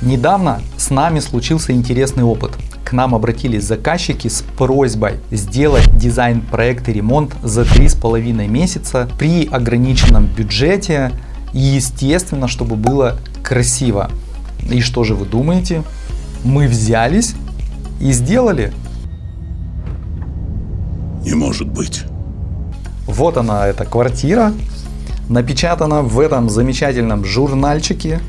Недавно с нами случился интересный опыт. К нам обратились заказчики с просьбой сделать дизайн проект и ремонт за три с половиной месяца при ограниченном бюджете и естественно, чтобы было красиво. И что же вы думаете? Мы взялись и сделали. Не может быть. Вот она, эта квартира, напечатана в этом замечательном журнальчике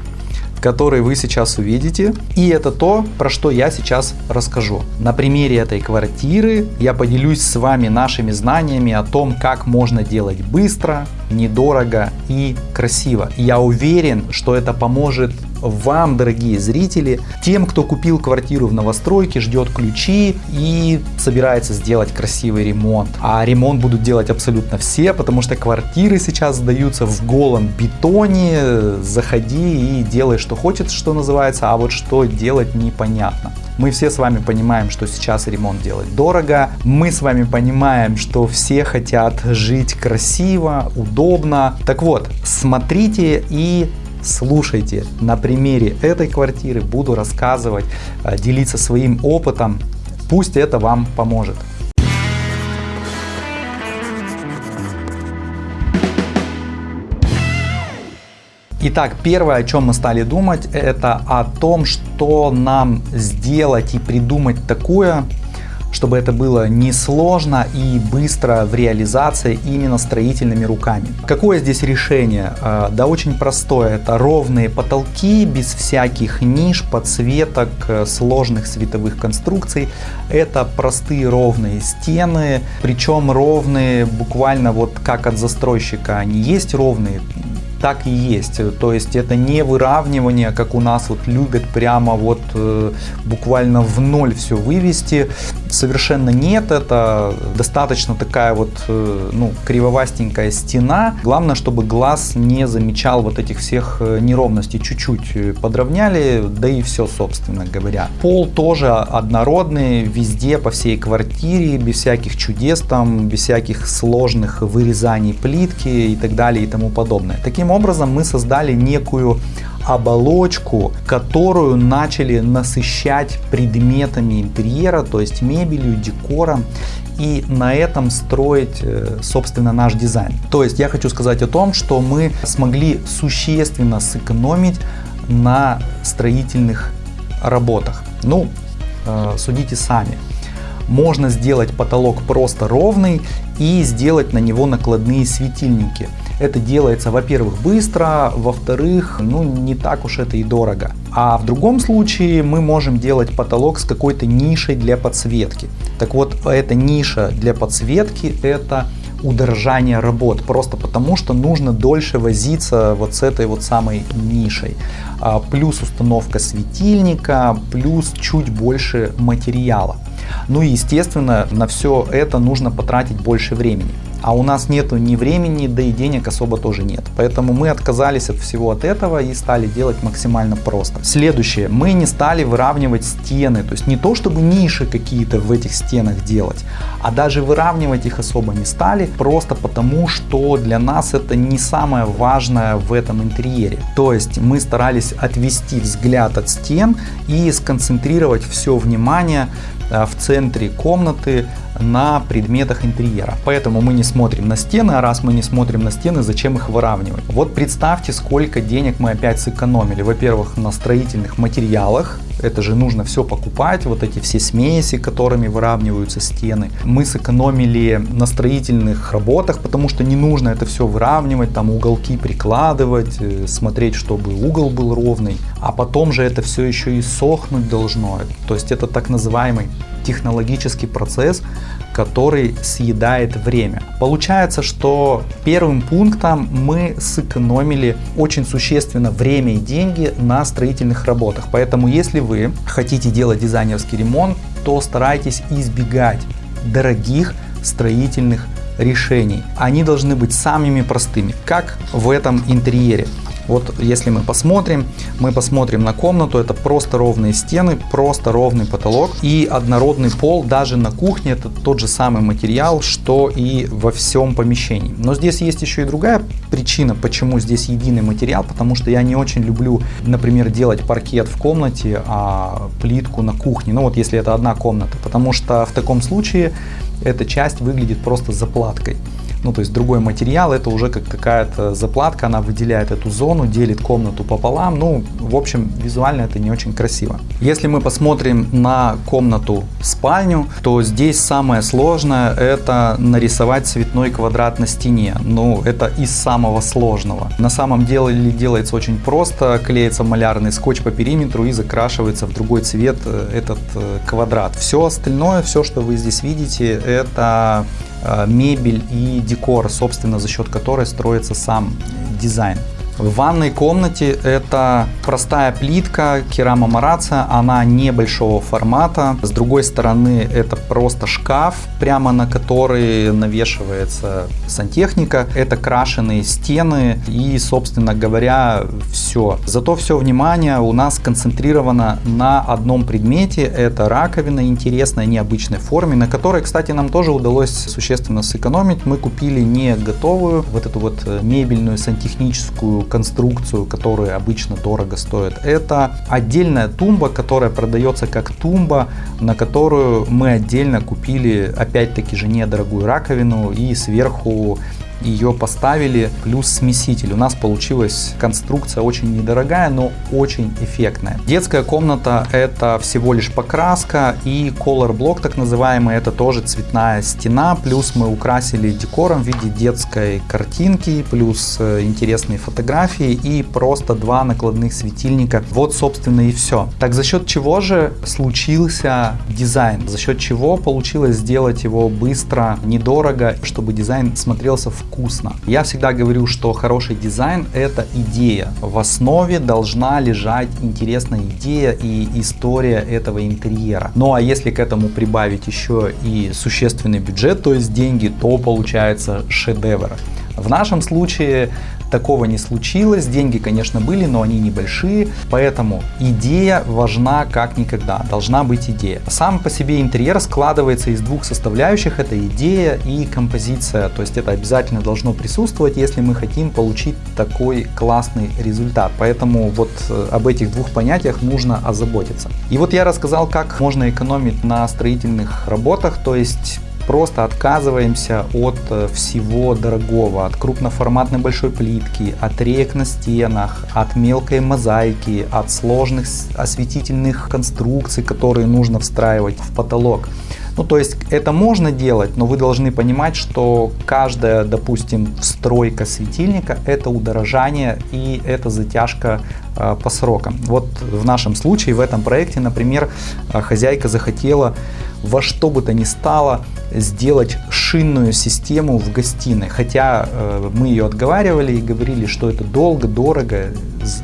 который вы сейчас увидите. И это то, про что я сейчас расскажу. На примере этой квартиры я поделюсь с вами нашими знаниями о том, как можно делать быстро, недорого и красиво. Я уверен, что это поможет вам, дорогие зрители, тем, кто купил квартиру в новостройке, ждет ключи и собирается сделать красивый ремонт. А ремонт будут делать абсолютно все, потому что квартиры сейчас сдаются в голом бетоне. Заходи и делай, что хочешь, что называется, а вот что делать непонятно. Мы все с вами понимаем, что сейчас ремонт делать дорого. Мы с вами понимаем, что все хотят жить красиво, удобно. Так вот, смотрите и слушайте. На примере этой квартиры буду рассказывать, э, делиться своим опытом. Пусть это вам поможет. Итак, первое, о чем мы стали думать, это о том, что нам сделать и придумать такое, чтобы это было несложно и быстро в реализации именно строительными руками. Какое здесь решение? А, да очень простое. Это ровные потолки без всяких ниш, подсветок, э, сложных световых конструкций. Это простые ровные стены, причем ровные буквально вот как от застройщика. Они есть ровные, так и есть. То есть это не выравнивание, как у нас вот любят прямо вот э, буквально в ноль все вывести. Совершенно нет, это достаточно такая вот э, ну, кривовастенькая стена. Главное, чтобы глаз не замечал вот этих всех э, неровностей. Чуть-чуть подровняли, да и все, собственно говоря. Пол тоже однородный, везде, по всей квартире, без всяких чудес там, без всяких сложных вырезаний плитки и так далее и тому подобное. Таким образом мы создали некую оболочку, которую начали насыщать предметами интерьера, то есть мебелью, декором и на этом строить, э, собственно, наш дизайн. То есть я хочу сказать о том, что мы смогли существенно сэкономить на строительных работах. Ну, э, судите сами. Можно сделать потолок просто ровный и сделать на него накладные светильники. Это делается, во-первых, быстро, во-вторых, ну не так уж это и дорого. А в другом случае мы можем делать потолок с какой-то нишей для подсветки. Так вот, эта ниша для подсветки это удорожание работ, просто потому что нужно дольше возиться вот с этой вот самой нишей. А, плюс установка светильника, плюс чуть больше материала. Ну и естественно на все это нужно потратить больше времени а у нас нету ни времени, да и денег особо тоже нет. Поэтому мы отказались от всего от этого и стали делать максимально просто. Следующее, мы не стали выравнивать стены, то есть не то чтобы ниши какие-то в этих стенах делать, а даже выравнивать их особо не стали, просто потому что для нас это не самое важное в этом интерьере. То есть мы старались отвести взгляд от стен и сконцентрировать все внимание Э, в центре комнаты на предметах интерьера. Поэтому мы не смотрим на стены, а раз мы не смотрим на стены, зачем их выравнивать? Вот представьте, сколько денег мы опять сэкономили. Во-первых, на строительных материалах, это же нужно все покупать, вот эти все смеси, которыми выравниваются стены. Мы сэкономили на строительных работах, потому что не нужно это все выравнивать, там уголки прикладывать, э, смотреть, чтобы угол был ровный. А потом же это все еще и сохнуть должно. То есть это так называемый технологический процесс, который съедает время. Получается, что первым пунктом мы сэкономили очень существенно время и деньги на строительных работах. Поэтому если вы хотите делать дизайнерский ремонт, то старайтесь избегать дорогих строительных решений. Они должны быть самыми простыми, как в этом интерьере. Вот если мы посмотрим, мы посмотрим на комнату, это просто ровные стены, просто ровный потолок и однородный пол. Даже на кухне, это тот же самый материал, что и во всем помещении. Но здесь есть еще и другая причина, почему здесь единый материал, потому что я не очень люблю, например, делать паркет в комнате, а плитку на кухне, ну вот если это одна комната, потому что в таком случае эта часть выглядит просто заплаткой ну то есть другой материал, это уже как какая-то заплатка, она выделяет эту зону, делит комнату пополам, ну в общем визуально это не очень красиво. Если мы посмотрим на комнату спальню, то здесь самое сложное это нарисовать цветной квадрат на стене, ну это из самого сложного. На самом деле делается очень просто, клеится малярный скотч по периметру и закрашивается в другой цвет э, этот э, квадрат. Все остальное, все что вы здесь видите, это мебель и декор, собственно, за счет которой строится сам дизайн. В ванной комнате это простая плитка керама марация, она небольшого формата. С другой стороны это просто шкаф, прямо на который навешивается сантехника. Это крашеные стены и, собственно говоря, все. Зато все внимание у нас концентрировано на одном предмете. Это раковина интересной, необычной форме, на которой, кстати, нам тоже удалось существенно сэкономить. Мы купили не готовую вот эту вот мебельную сантехническую конструкцию, которая обычно дорого стоит. Это отдельная тумба, которая продается как тумба, на которую мы отдельно купили опять-таки же недорогую раковину и сверху ее поставили, плюс смеситель. У нас получилась конструкция очень недорогая, но очень эффектная. Детская комната это всего лишь покраска и color блок так называемый, это тоже цветная стена, плюс мы украсили декором в виде детской картинки, плюс э, интересные фотографии и просто два накладных светильника. Вот собственно и все. Так за счет чего же случился дизайн? За счет чего получилось сделать его быстро, недорого, чтобы дизайн смотрелся в вкусно. Я всегда говорю, что хороший дизайн это идея. В основе должна лежать интересная идея и история этого интерьера. Ну а если к этому прибавить еще и существенный бюджет, то есть деньги, то получается шедевр. В нашем случае Такого не случилось, деньги, конечно, были, но они небольшие, поэтому идея важна как никогда, должна быть идея. Сам по себе интерьер складывается из двух составляющих, это идея и композиция, то есть это обязательно должно присутствовать, если мы хотим получить такой классный результат, поэтому вот э, об этих двух понятиях нужно озаботиться. И вот я рассказал, как можно экономить на строительных работах, то есть просто отказываемся от э, всего дорогого, от крупноформатной большой плитки, от рек на стенах, от мелкой мозаики, от сложных осветительных конструкций, которые нужно встраивать в потолок. Ну, то есть это можно делать, но вы должны понимать, что каждая, допустим, встройка светильника это удорожание и это затяжка э, по срокам. Вот в нашем случае, в этом проекте, например, э, хозяйка захотела во что бы то ни стало сделать шинную систему в гостиной. Хотя э, мы ее отговаривали и говорили, что это долго, дорого,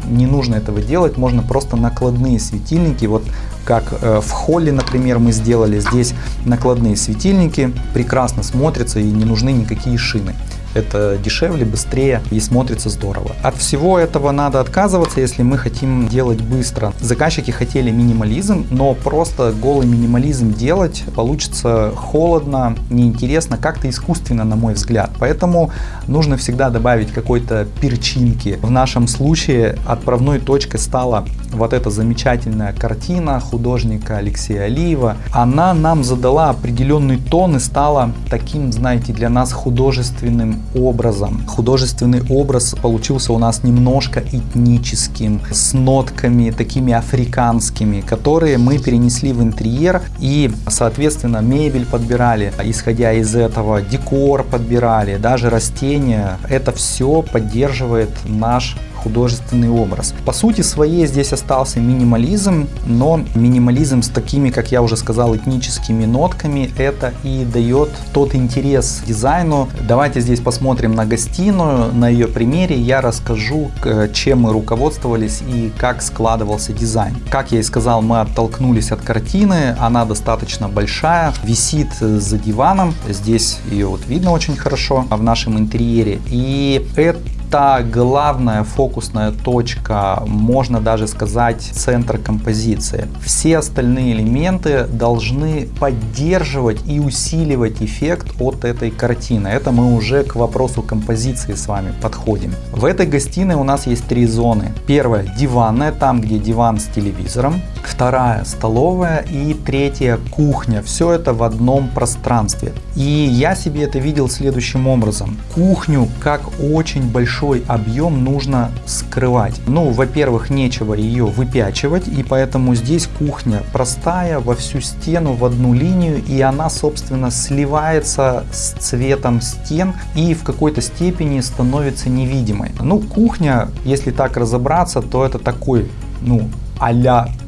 не нужно этого делать, можно просто накладные светильники, вот как э, в холле, например, мы сделали здесь накладные светильники, прекрасно смотрятся и не нужны никакие шины. Это дешевле, быстрее и смотрится здорово. От всего этого надо отказываться, если мы хотим делать быстро. Заказчики хотели минимализм, но просто голый минимализм делать получится холодно, неинтересно, как-то искусственно, на мой взгляд. Поэтому нужно всегда добавить какой-то перчинки. В нашем случае отправной точкой стала вот эта замечательная картина художника Алексея Алиева. Она нам задала определенный тон и стала таким, знаете, для нас художественным образом. Художественный образ получился у нас немножко этническим, с нотками такими африканскими, которые мы перенесли в интерьер и, соответственно, мебель подбирали, исходя из этого, декор подбирали, даже растения. Это все поддерживает наш художественный образ. По сути своей здесь остался минимализм, но минимализм с такими, как я уже сказал, этническими нотками, это и дает тот интерес дизайну. Давайте здесь посмотрим на гостиную, на ее примере я расскажу, чем мы руководствовались и как складывался дизайн. Как я и сказал, мы оттолкнулись от картины, она достаточно большая, висит за диваном, здесь ее вот видно очень хорошо в нашем интерьере. И это это главная фокусная точка, можно даже сказать центр композиции. Все остальные элементы должны поддерживать и усиливать эффект от этой картины. Это мы уже к вопросу композиции с вами подходим. В этой гостиной у нас есть три зоны. Первая диванная, там где диван с телевизором. Вторая столовая и третья кухня. Все это в одном пространстве. И я себе это видел следующим образом. Кухню как очень большой объем нужно скрывать. Ну, во-первых, нечего ее выпячивать, и поэтому здесь кухня простая во всю стену в одну линию, и она, собственно, сливается с цветом стен и в какой-то степени становится невидимой. Ну, кухня, если так разобраться, то это такой, ну, а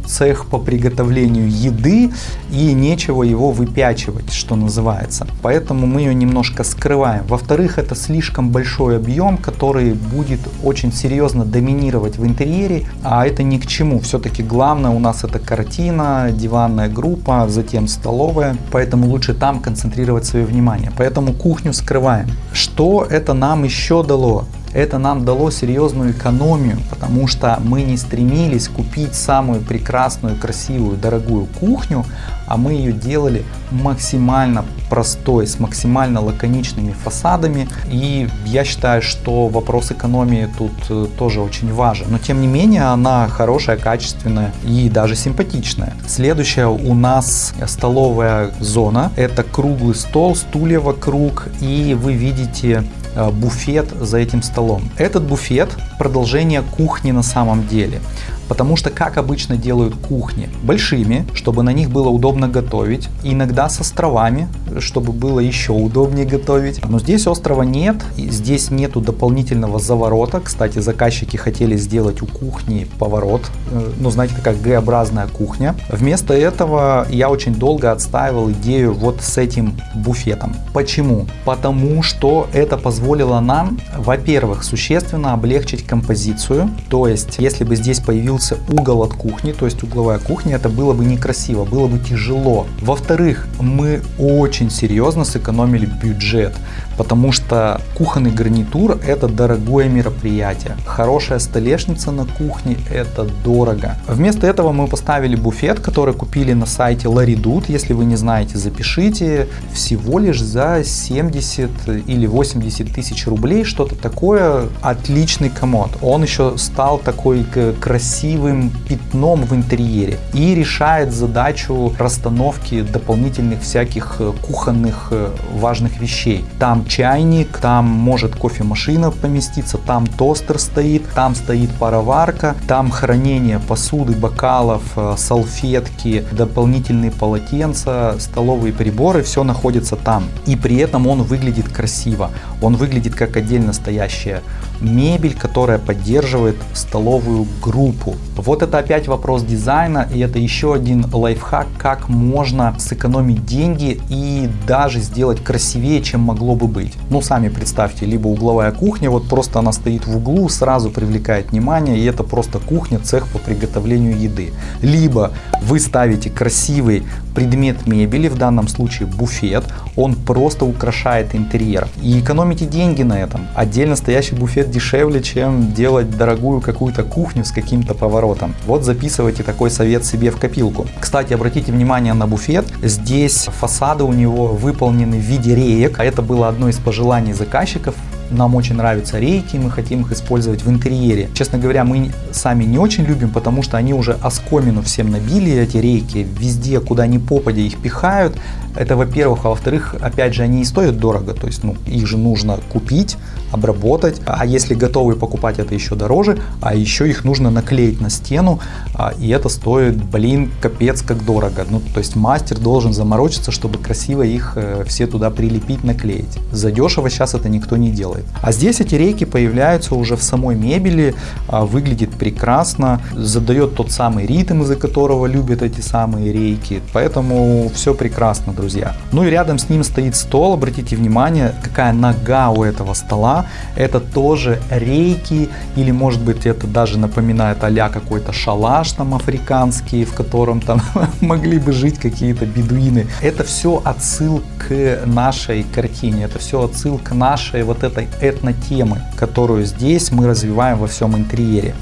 цех по приготовлению еды и нечего его выпячивать, что называется. Поэтому мы ее немножко скрываем. Во-вторых, это слишком большой объем, который будет очень серьезно доминировать в интерьере, а это ни к чему. Все-таки главное у нас это картина, диванная группа, затем столовая, поэтому лучше там концентрировать свое внимание. Поэтому кухню скрываем. Что это нам еще дало? Это нам дало серьезную экономию, потому что мы не стремились купить самую прекрасную, красивую, дорогую кухню, а мы ее делали максимально простой, с максимально лаконичными фасадами. И я считаю, что вопрос экономии тут э, тоже очень важен. Но тем не менее она хорошая, качественная и даже симпатичная. Следующая у нас столовая зона. Это круглый стол, стулья вокруг и вы видите буфет за этим столом. Этот буфет продолжение кухни на самом деле. Потому что как обычно делают кухни? Большими, чтобы на них было удобно готовить. Иногда с островами, чтобы было еще удобнее готовить. Но здесь острова нет. Здесь нету дополнительного заворота. Кстати, заказчики хотели сделать у кухни поворот. Э, ну, знаете, такая Г-образная кухня. Вместо этого я очень долго отстаивал идею вот с этим буфетом. Почему? Потому что это позволило нам, во-первых, существенно облегчить композицию. То есть, если бы здесь появился появился угол от кухни, то есть угловая кухня, это было бы некрасиво, было бы тяжело. Во-вторых, мы очень серьезно сэкономили бюджет, потому что кухонный гарнитур это дорогое мероприятие. Хорошая столешница на кухне это дорого. Вместо этого мы поставили буфет, который купили на сайте Laridut. Если вы не знаете, запишите. Всего лишь за 70 или 80 тысяч рублей, что-то такое. Отличный комод. Он еще стал такой красивый красивым пятном в интерьере и решает задачу расстановки дополнительных всяких э, кухонных э, важных вещей. Там чайник, там может кофемашина поместиться, там тостер стоит, там стоит пароварка, там хранение посуды, бокалов, э, салфетки, дополнительные полотенца, столовые приборы, все находится там. И при этом он выглядит красиво, он выглядит как отдельно стоящая мебель, которая поддерживает столовую группу. Вот это опять вопрос дизайна и это еще один лайфхак, как можно сэкономить деньги и даже сделать красивее, чем могло бы быть. Ну сами представьте, либо угловая кухня, вот просто она стоит в углу, сразу привлекает внимание и это просто кухня, цех по приготовлению еды. Либо вы ставите красивый предмет мебели, в данном случае буфет, он просто украшает интерьер и экономите деньги на этом. Отдельно стоящий буфет дешевле, чем делать дорогую какую-то кухню с каким-то поворотом. Вот записывайте такой совет себе в копилку. Кстати, обратите внимание на буфет. Здесь фасады у него выполнены в виде реек, а это было одно из пожеланий заказчиков нам очень нравятся рейки, мы хотим их использовать в интерьере. Честно говоря, мы сами не очень любим, потому что они уже оскомину всем набили, эти рейки, везде, куда ни попадя их пихают. Это во-первых, а во-вторых, опять же, они и стоят дорого, то есть ну, их же нужно купить, обработать, а если готовые покупать, это еще дороже, а еще их нужно наклеить на стену, а, и это стоит, блин, капец как дорого. Ну, то есть мастер должен заморочиться, чтобы красиво их э, все туда прилепить, наклеить. Задешево сейчас это никто не делает. А здесь эти рейки появляются уже в самой мебели, а, выглядит прекрасно, задает тот самый ритм, из-за которого любят эти самые рейки, поэтому все прекрасно, друзья. Ну и рядом с ним стоит стол, обратите внимание, какая нога у этого стола, Это тоже рейки или может быть это даже напоминает а какой-то шалаш там африканский, в котором там могли бы жить какие-то бедуины. Это все отсыл к нашей картине, это все отсыл к нашей вот этой этнотемы, которую здесь мы развиваем во всем интерьере.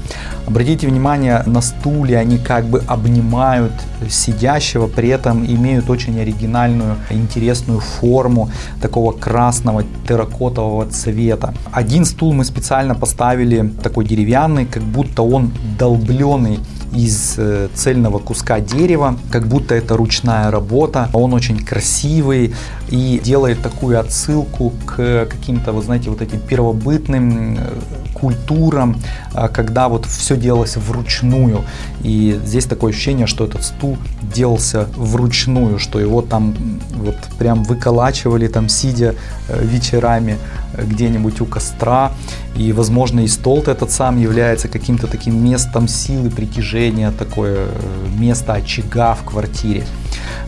Обратите внимание на стулья, они как бы обнимают сидящего, при этом имеют очень оригинальную, интересную форму такого красного терракотового цвета. Один стул мы специально поставили такой деревянный, как будто он долбленный из э, цельного куска дерева, как будто это ручная работа. Он очень красивый и делает такую отсылку к каким-то, вы знаете, вот этим первобытным э, культурам, а, когда вот все делалось вручную. И здесь такое ощущение, что этот стул делался вручную, что его там вот прям выколачивали там сидя э, вечерами где-нибудь у костра. И, возможно, и стол этот сам является каким-то таким местом силы притяжения, такое э, место очага в квартире.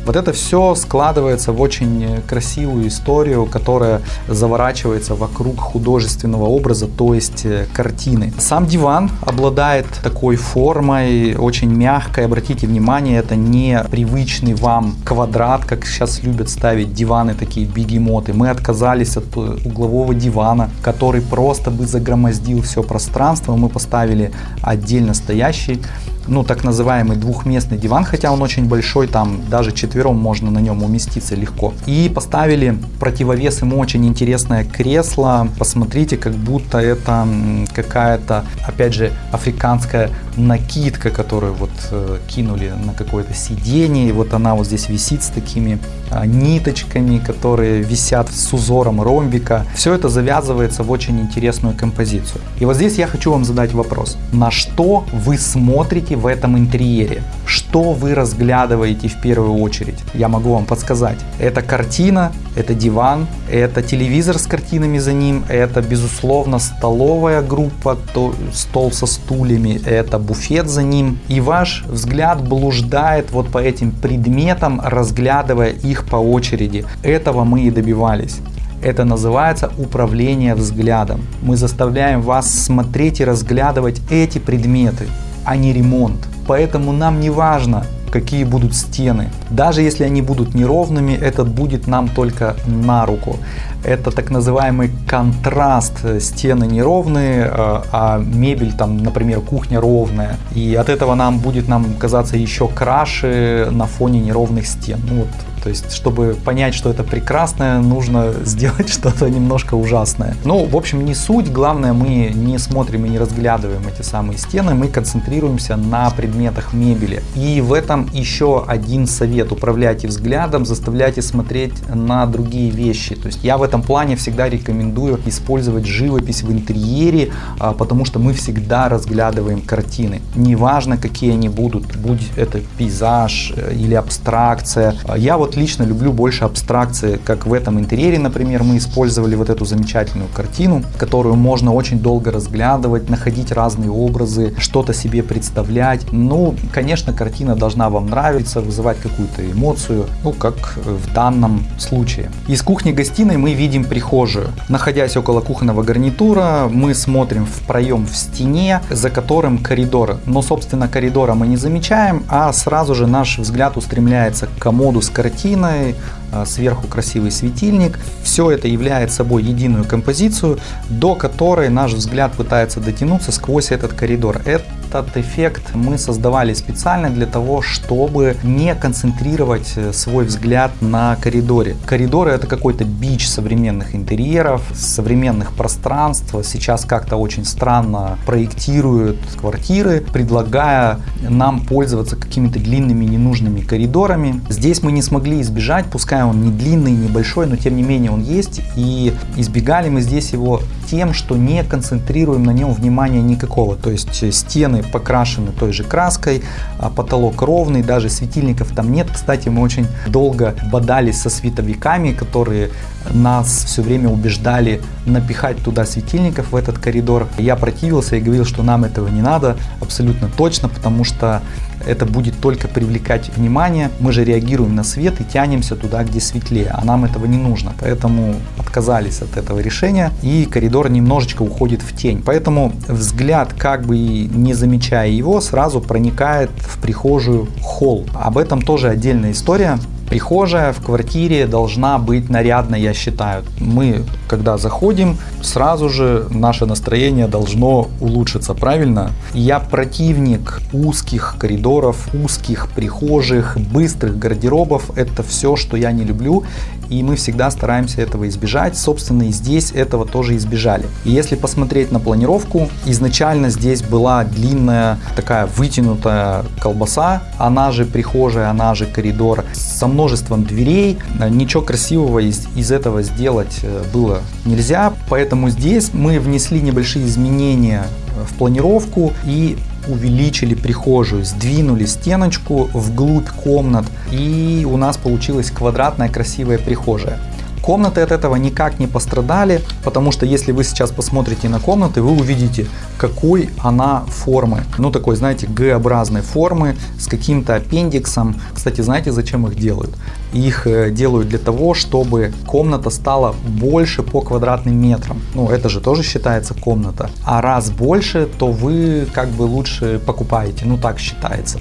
Вот это все складывается в очень красивую историю, которая заворачивается вокруг художественного образа, то есть э, картины. Сам диван обладает такой формой, очень мягкой. Обратите внимание, это не привычный вам квадрат, как сейчас любят ставить диваны такие бегемоты. Мы отказались от углового дивана, который просто бы загромоздил все пространство. Мы поставили отдельно стоящий ну, так называемый двухместный диван, хотя он очень большой, там даже четвером можно на нем уместиться легко. И поставили противовес ему очень интересное кресло. Посмотрите, как будто это какая-то, опять же, африканская накидка, которую вот э, кинули на какое-то сиденье. И вот она вот здесь висит с такими э, ниточками, которые висят с узором ромбика. Все это завязывается в очень интересную композицию. И вот здесь я хочу вам задать вопрос. На что вы смотрите в этом интерьере? Что вы разглядываете в первую очередь? Я могу вам подсказать. Это картина, это диван, это телевизор с картинами за ним, это безусловно столовая группа, то, стол со стульями, это буфет за ним. И ваш взгляд блуждает вот по этим предметам, разглядывая их по очереди. Этого мы и добивались. Это называется управление взглядом. Мы заставляем вас смотреть и разглядывать эти предметы а не ремонт. Поэтому нам не важно, какие будут стены. Даже если они будут неровными, это будет нам только на руку. Это так называемый контраст. Стены неровные, а, а мебель там, например, кухня ровная. И от этого нам будет нам казаться еще краше на фоне неровных стен. Ну, вот то есть, чтобы понять, что это прекрасное, нужно сделать что-то немножко ужасное. Ну, в общем, не суть. Главное, мы не смотрим и не разглядываем эти самые стены, мы концентрируемся на предметах мебели. И в этом еще один совет. Управляйте взглядом, заставляйте смотреть на другие вещи. То есть, я в этом плане всегда рекомендую использовать живопись в интерьере, а, потому что мы всегда разглядываем картины. Неважно, какие они будут, будь это пейзаж э, или абстракция. Я вот лично люблю больше абстракции, как в этом интерьере, например, мы использовали вот эту замечательную картину, которую можно очень долго разглядывать, находить разные образы, что-то себе представлять. Ну, конечно, картина должна вам нравиться, вызывать какую-то эмоцию, ну, как в данном случае. Из кухни-гостиной мы видим прихожую. Находясь около кухонного гарнитура, мы смотрим в проем в стене, за которым коридор. Но, собственно, коридора мы не замечаем, а сразу же наш взгляд устремляется к комоду с картиной, картиной, а, сверху красивый светильник. Все это является собой единую композицию, до которой наш взгляд пытается дотянуться сквозь этот коридор. Этот эффект мы создавали специально для того, чтобы не концентрировать э, свой взгляд на коридоре. Коридоры это какой-то бич современных интерьеров, современных пространств. Сейчас как-то очень странно проектируют квартиры, предлагая нам пользоваться какими-то длинными ненужными коридорами. Здесь мы не смогли избежать, пускай пускай он не длинный, небольшой, но тем не менее он есть. И избегали мы здесь его тем, что не концентрируем на нем внимания никакого. То есть стены покрашены той же краской, а потолок ровный, даже светильников там нет. Кстати, мы очень долго бодались со световиками, которые нас все время убеждали напихать туда светильников в этот коридор. Я противился и говорил, что нам этого не надо, абсолютно точно, потому что это будет только привлекать внимание. Мы же реагируем на свет и тянемся туда, где светлее, а нам этого не нужно. Поэтому отказались от этого решения и коридор немножечко уходит в тень. Поэтому взгляд, как бы не замечая его, сразу проникает в прихожую холл. Об этом тоже отдельная история. Прихожая в квартире должна быть нарядной, я считаю. Мы, когда заходим, сразу же наше настроение должно улучшиться, правильно? Я противник узких коридоров, узких прихожих, быстрых гардеробов. Это все, что я не люблю и мы всегда стараемся этого избежать. Собственно, и здесь этого тоже избежали. И если посмотреть на планировку, изначально здесь была длинная такая вытянутая колбаса, она же прихожая, она же коридор со множеством дверей. Ничего красивого из, из этого сделать э, было нельзя, поэтому здесь мы внесли небольшие изменения в планировку и увеличили прихожую, сдвинули стеночку вглубь комнат и у нас получилась квадратная красивая прихожая. Комнаты от этого никак не пострадали, потому что если вы сейчас посмотрите на комнаты, вы увидите, какой она формы. Ну такой, знаете, Г-образной формы с каким-то аппендиксом. Кстати, знаете, зачем их делают? Их э, делают для того, чтобы комната стала больше по квадратным метрам. Ну это же тоже считается комната. А раз больше, то вы как бы лучше покупаете. Ну так считается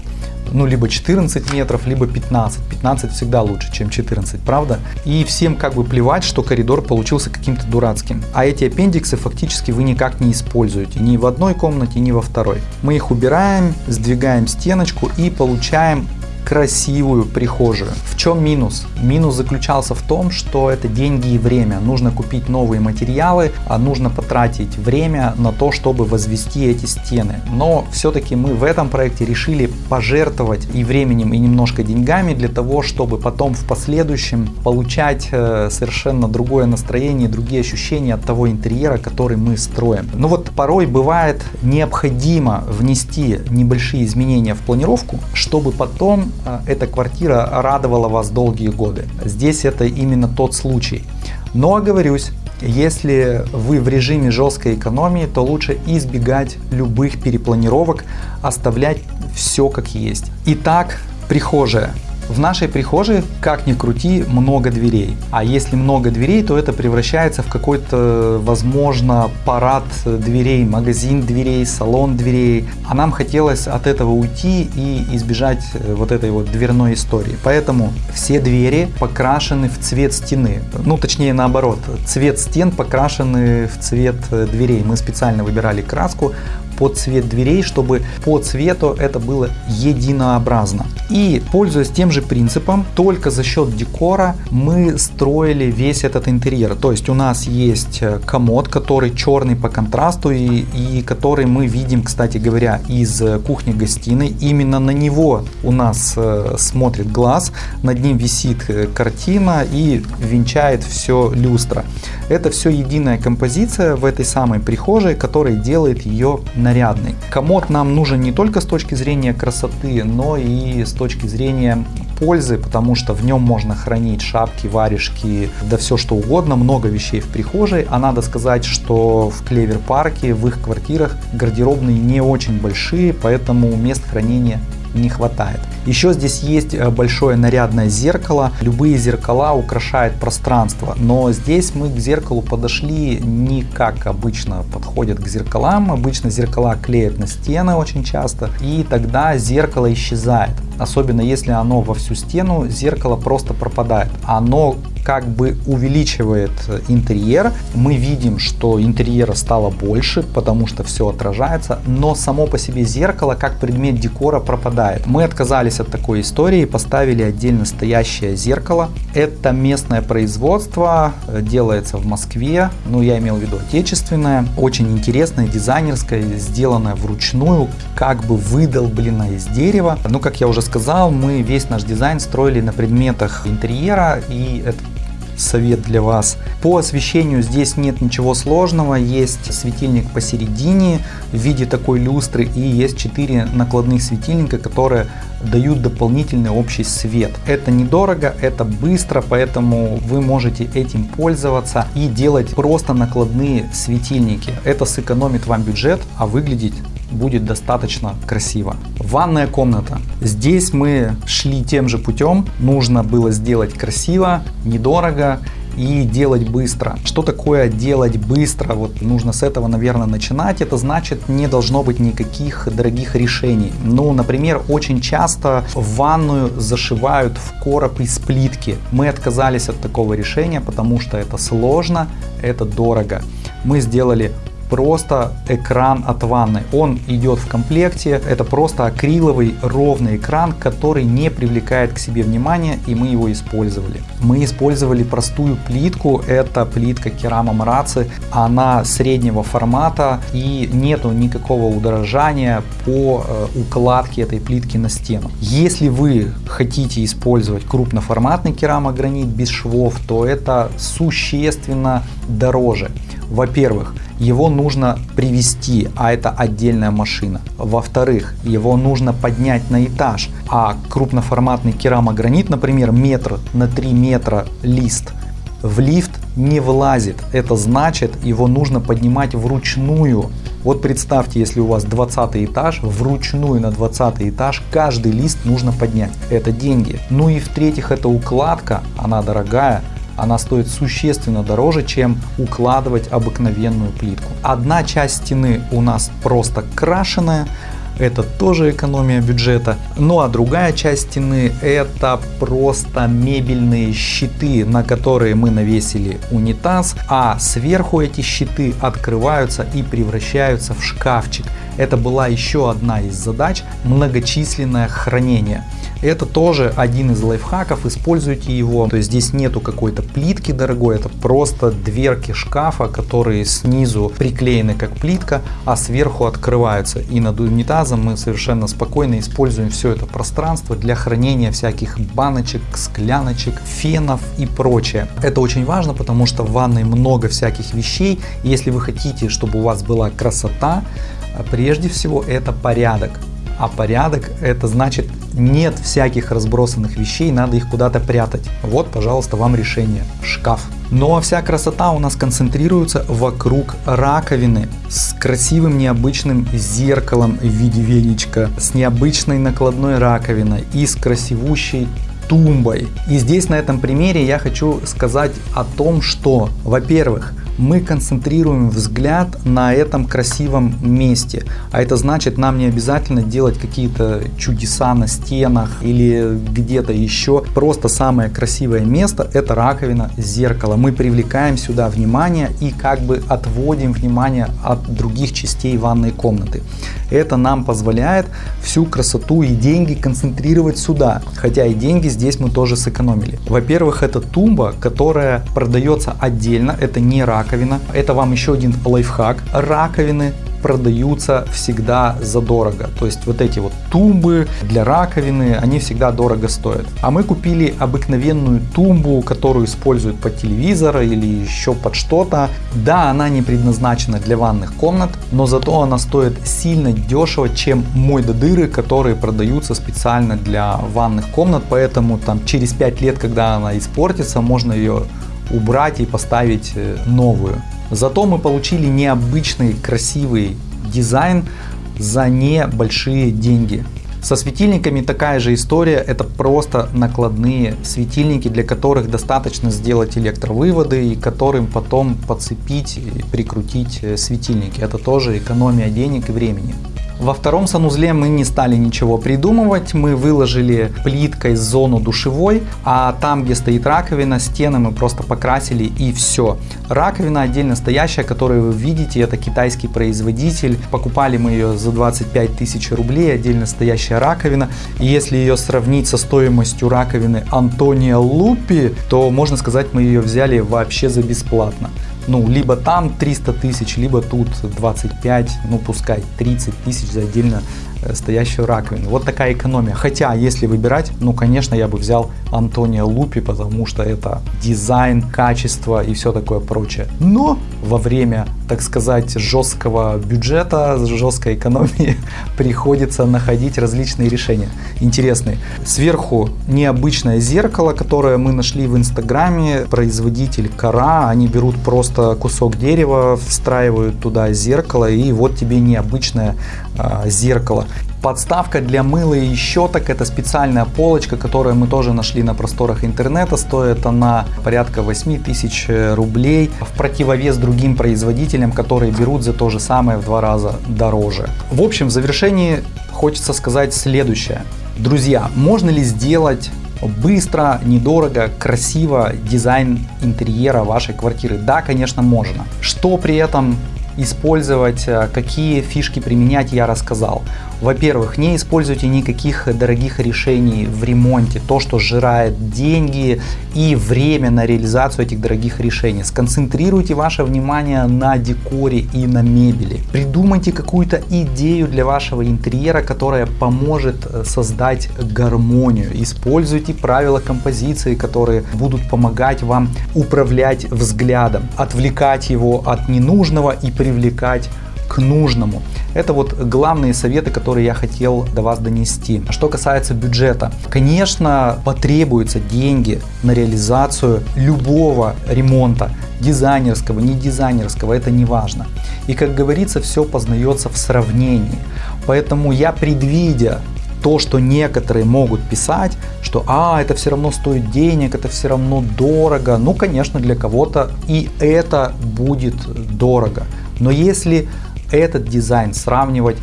ну, либо 14 метров, либо 15. 15 всегда лучше, чем 14, правда? И всем как бы плевать, что коридор получился каким-то дурацким. А эти аппендиксы фактически вы никак не используете. Ни в одной комнате, ни во второй. Мы их убираем, сдвигаем стеночку и получаем красивую прихожую. В чем минус? Минус заключался в том, что это деньги и время. Нужно купить новые материалы, а нужно потратить время на то, чтобы возвести эти стены. Но все-таки мы в этом проекте решили пожертвовать и временем, и немножко деньгами для того, чтобы потом в последующем получать э, совершенно другое настроение, другие ощущения от того интерьера, который мы строим. Но вот порой бывает необходимо внести небольшие изменения в планировку, чтобы потом эта квартира радовала вас долгие годы. Здесь это именно тот случай. Но оговорюсь, если вы в режиме жесткой экономии, то лучше избегать любых перепланировок, оставлять все как есть. Итак, прихожая. В нашей прихожей, как ни крути, много дверей. А если много дверей, то это превращается в какой-то, возможно, парад дверей, магазин дверей, салон дверей. А нам хотелось от этого уйти и избежать э, вот этой вот дверной истории. Поэтому все двери покрашены в цвет стены. Ну, точнее наоборот, цвет стен покрашены в цвет э, дверей. Мы специально выбирали краску под цвет дверей, чтобы по цвету это было единообразно. И пользуясь тем же принципом, только за счет декора мы строили весь этот интерьер. То есть у нас есть э, комод, который черный по контрасту и, и который мы видим, кстати говоря, из кухни-гостиной. Именно на него у нас э, смотрит глаз, над ним висит э, картина и венчает все люстра. Это все единая композиция в этой самой прихожей, которая делает ее нарядный. Комод нам нужен не только с точки зрения красоты, но и с точки зрения пользы, потому что в нем можно хранить шапки, варежки, да все что угодно, много вещей в прихожей. А надо сказать, что в Клевер парке, в их квартирах гардеробные не очень большие, поэтому мест хранения не хватает. Еще здесь есть э, большое нарядное зеркало. Любые зеркала украшают пространство, но здесь мы к зеркалу подошли не как обычно подходят к зеркалам. Обычно зеркала клеят на стены очень часто, и тогда зеркало исчезает. Особенно если оно во всю стену, зеркало просто пропадает. Оно как бы увеличивает интерьер. Мы видим, что интерьера стало больше, потому что все отражается, но само по себе зеркало как предмет декора пропадает. Мы отказались от такой истории и поставили отдельно стоящее зеркало. Это местное производство, делается в Москве, ну я имел в виду отечественное, очень интересное, дизайнерское, сделанное вручную, как бы выдолблено из дерева. Ну как я уже сказал, мы весь наш дизайн строили на предметах интерьера и это совет для вас. По освещению здесь нет ничего сложного, есть светильник посередине в виде такой люстры и есть 4 накладных светильника, которые дают дополнительный общий свет. Это недорого, это быстро, поэтому вы можете этим пользоваться и делать просто накладные светильники. Это сэкономит вам бюджет, а выглядеть будет достаточно красиво. Ванная комната. Здесь мы шли тем же путем. Нужно было сделать красиво, недорого и делать быстро. Что такое делать быстро? Вот нужно с этого, наверное, начинать. Это значит, не должно быть никаких дорогих решений. Ну, например, очень часто ванную зашивают в короб из плитки. Мы отказались от такого решения, потому что это сложно, это дорого. Мы сделали просто экран от ванны. Он идет в комплекте. Это просто акриловый ровный экран, который не привлекает к себе внимания и мы его использовали. Мы использовали простую плитку. Это плитка керама Мараци. Она среднего формата и нету никакого удорожания по э, укладке этой плитки на стену. Если вы хотите использовать крупноформатный керамогранит без швов, то это существенно дороже. Во-первых, его нужно привести, а это отдельная машина. Во-вторых, его нужно поднять на этаж, а крупноформатный керамогранит, например, метр на 3 метра лист, в лифт не влазит. Это значит, его нужно поднимать вручную. Вот представьте, если у вас 20 этаж, вручную на 20 этаж каждый лист нужно поднять. Это деньги. Ну и в-третьих, это укладка, она дорогая она стоит существенно дороже, чем укладывать обыкновенную плитку. Одна часть стены у нас просто крашеная, это тоже экономия бюджета. Ну а другая часть стены это просто мебельные щиты, на которые мы навесили унитаз, а сверху эти щиты открываются и превращаются в шкафчик. Это была еще одна из задач многочисленное хранение. Это тоже один из лайфхаков, используйте его. То есть здесь нету какой-то плитки дорогой, это просто дверки шкафа, которые снизу приклеены как плитка, а сверху открываются. И над унитазом мы совершенно спокойно используем все это пространство для хранения всяких баночек, скляночек, фенов и прочее. Это очень важно, потому что в ванной много всяких вещей. Если вы хотите, чтобы у вас была красота, прежде всего это порядок. А порядок это значит нет всяких разбросанных вещей, надо их куда-то прятать. Вот, пожалуйста, вам решение. Шкаф. Но ну, а вся красота у нас концентрируется вокруг раковины с красивым необычным зеркалом в виде веничка, с необычной накладной раковиной и с красивущей тумбой. И здесь на этом примере я хочу сказать о том, что, во-первых, мы концентрируем взгляд на этом красивом месте. А это значит, нам не обязательно делать какие-то чудеса на стенах или где-то еще. Просто самое красивое место это раковина, зеркало. Мы привлекаем сюда внимание и как бы отводим внимание от других частей ванной комнаты. Это нам позволяет всю красоту и деньги концентрировать сюда. Хотя и деньги здесь мы тоже сэкономили. Во-первых, это тумба, которая продается отдельно. Это не раковина. Это вам еще один лайфхак. Раковины продаются всегда задорого. То есть вот эти вот тумбы для раковины, они всегда дорого стоят. А мы купили обыкновенную тумбу, которую используют под телевизор или еще под что-то. Да, она не предназначена для ванных комнат, но зато она стоит сильно дешево, чем мой до дыры, которые продаются специально для ванных комнат. Поэтому там через 5 лет, когда она испортится, можно ее убрать и поставить э, новую. Зато мы получили необычный красивый дизайн за небольшие деньги. Со светильниками такая же история, это просто накладные светильники, для которых достаточно сделать электровыводы и которым потом подцепить и прикрутить э, светильники. Это тоже экономия денег и времени. Во втором санузле мы не стали ничего придумывать, мы выложили плиткой зону душевой, а там, где стоит раковина, стены мы просто покрасили и все. Раковина отдельно стоящая, которую вы видите, это китайский производитель. Покупали мы ее за 25 тысяч рублей, отдельно стоящая раковина. И если ее сравнить со стоимостью раковины Антония Лупи, то можно сказать, мы ее взяли вообще за бесплатно ну, либо там 300 тысяч, либо тут 25, ну, пускай 30 тысяч за отдельно стоящую раковину. Вот такая экономия. Хотя, если выбирать, ну, конечно, я бы взял Антонио Лупи, потому что это дизайн, качество и все такое прочее. Но во время, так сказать, жесткого бюджета, жесткой экономии приходится находить различные решения интересные. Сверху необычное зеркало, которое мы нашли в инстаграме, производитель Кара, они берут просто кусок дерева, встраивают туда зеркало и вот тебе необычное э, зеркало. Подставка для мыла и щеток это специальная полочка, которую мы тоже нашли на просторах интернета. Стоит она порядка 8 тысяч рублей в противовес другим производителям, которые берут за то же самое в два раза дороже. В общем, в завершении хочется сказать следующее. Друзья, можно ли сделать быстро, недорого, красиво дизайн интерьера вашей квартиры? Да, конечно, можно. Что при этом использовать, э, какие фишки применять, я рассказал. Во-первых, не используйте никаких дорогих решений в ремонте, то, что сжирает деньги и время на реализацию этих дорогих решений. Сконцентрируйте ваше внимание на декоре и на мебели. Придумайте какую-то идею для вашего интерьера, которая поможет э, создать гармонию. Используйте правила композиции, которые будут помогать вам управлять взглядом, отвлекать его от ненужного и привлекать к нужному. Это вот главные советы, которые я хотел до вас донести. Что касается бюджета. Конечно, потребуются деньги на реализацию любого ремонта. Дизайнерского, не дизайнерского, это не важно. И как говорится, все познается в сравнении. Поэтому я предвидя то, что некоторые могут писать, что а, это все равно стоит денег, это все равно дорого. Ну, конечно, для кого-то и это будет дорого. Но если этот дизайн сравнивать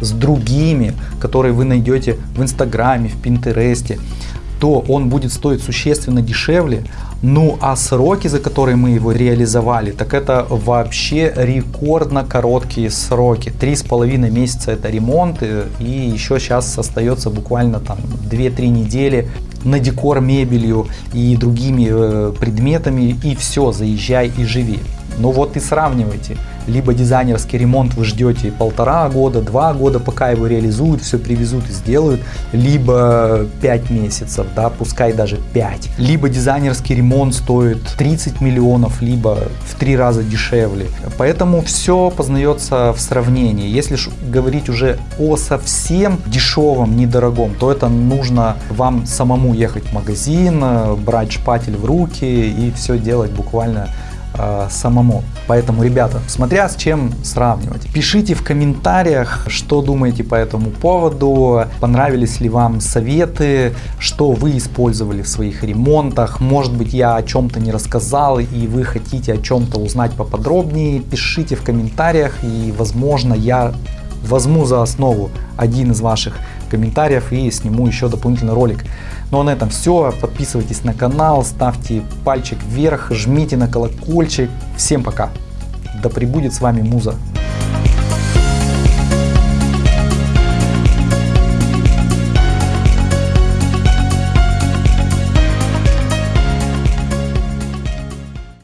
с другими, которые вы найдете в Инстаграме, в Пинтересте, то он будет стоить существенно дешевле. Ну а сроки, за которые мы его реализовали, так это вообще рекордно короткие сроки. Три с половиной месяца это ремонт и еще сейчас остается буквально там 2-3 недели на декор мебелью и другими э, предметами и все, заезжай и живи. Ну вот и сравнивайте. Либо дизайнерский ремонт вы ждете полтора года, два года, пока его реализуют, все привезут и сделают, либо 5 месяцев, да, пускай даже 5. Либо дизайнерский ремонт стоит 30 миллионов, либо в три раза дешевле. Поэтому все познается в сравнении. Если говорить уже о совсем дешевом, недорогом, то это нужно вам самому ехать в магазин, брать шпатель в руки и все делать буквально э, самому. Поэтому, ребята, смотря с чем сравнивать, пишите в комментариях, что думаете по этому поводу, понравились ли вам советы, что вы использовали в своих ремонтах, может быть я о чем-то не рассказал и вы хотите о чем-то узнать поподробнее, пишите в комментариях и возможно я возьму за основу один из ваших комментариев и сниму еще дополнительный ролик. Ну а на этом все. Подписывайтесь на канал, ставьте пальчик вверх, жмите на колокольчик. Всем пока. Да пребудет с вами Муза.